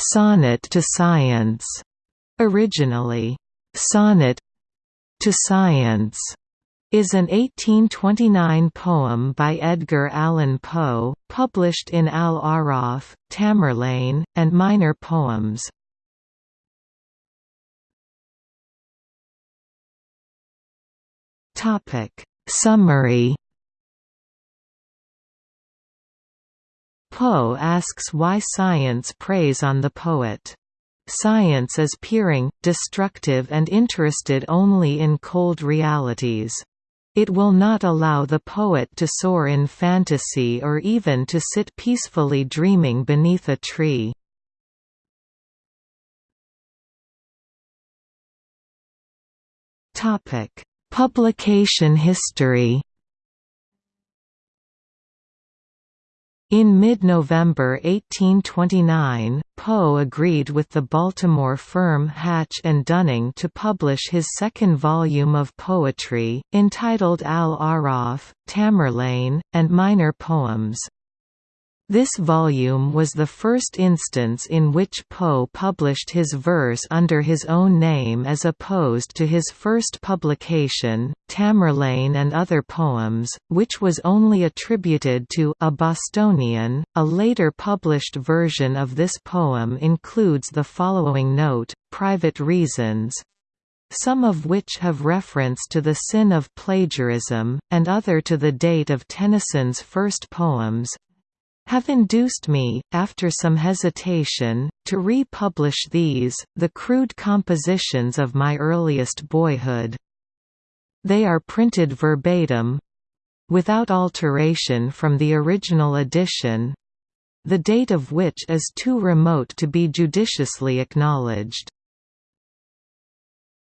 Sonnet to Science, originally, Sonnet to Science, is an 1829 poem by Edgar Allan Poe, published in Al-Aaraf, Tamerlane, and Minor Poems. Summary Poe asks why science preys on the poet. Science is peering, destructive and interested only in cold realities. It will not allow the poet to soar in fantasy or even to sit peacefully dreaming beneath a tree. Publication history In mid-November 1829, Poe agreed with the Baltimore firm Hatch and Dunning to publish his second volume of poetry, entitled Al-Aaraf, Tamerlane, and Minor Poems. This volume was the first instance in which Poe published his verse under his own name as opposed to his first publication, Tamerlane and Other Poems, which was only attributed to a Bostonian. A later published version of this poem includes the following note, Private Reasons, some of which have reference to the sin of plagiarism, and other to the date of Tennyson's first poems, have induced me, after some hesitation, to republish these, the crude compositions of my earliest boyhood. They are printed verbatim—without alteration from the original edition—the date of which is too remote to be judiciously acknowledged.